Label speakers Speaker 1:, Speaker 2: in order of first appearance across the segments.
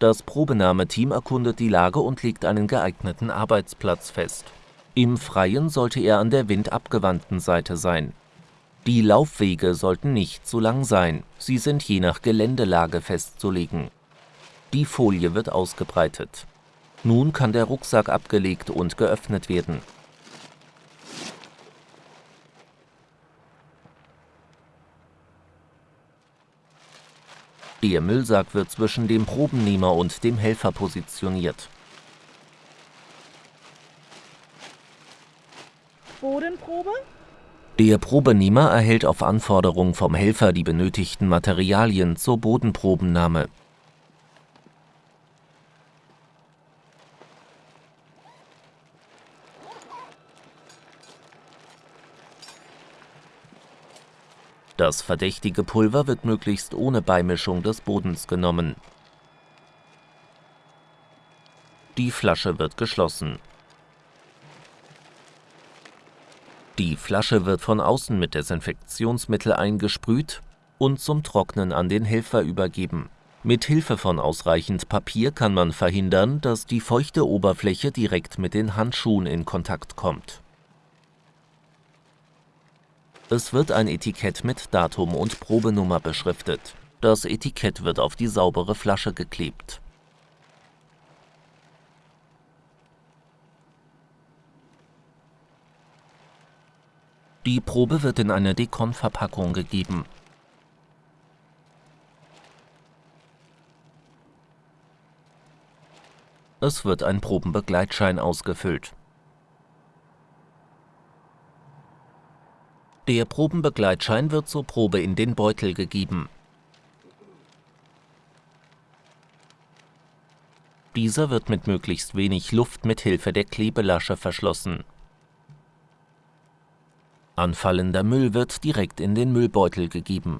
Speaker 1: Das Probenahmeteam erkundet die Lage und legt einen geeigneten Arbeitsplatz fest. Im Freien sollte er an der windabgewandten Seite sein. Die Laufwege sollten nicht zu lang sein, sie sind je nach Geländelage festzulegen. Die Folie wird ausgebreitet. Nun kann der Rucksack abgelegt und geöffnet werden. Der Müllsack wird zwischen dem Probennehmer und dem Helfer positioniert.
Speaker 2: Bodenprobe?
Speaker 1: Der Probenehmer erhält auf Anforderung vom Helfer die benötigten Materialien zur Bodenprobennahme. Das verdächtige Pulver wird möglichst ohne Beimischung des Bodens genommen. Die Flasche wird geschlossen. Die Flasche wird von außen mit Desinfektionsmittel eingesprüht und zum Trocknen an den Helfer übergeben. Mit Hilfe von ausreichend Papier kann man verhindern, dass die feuchte Oberfläche direkt mit den Handschuhen in Kontakt kommt. Es wird ein Etikett mit Datum und Probenummer beschriftet. Das Etikett wird auf die saubere Flasche geklebt. Die Probe wird in eine Dekon-Verpackung gegeben. Es wird ein Probenbegleitschein ausgefüllt. Der Probenbegleitschein wird zur Probe in den Beutel gegeben. Dieser wird mit möglichst wenig Luft mit Hilfe der Klebelasche verschlossen. Anfallender Müll wird direkt in den Müllbeutel gegeben.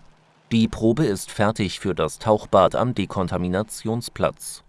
Speaker 1: Die Probe ist fertig für das Tauchbad am Dekontaminationsplatz.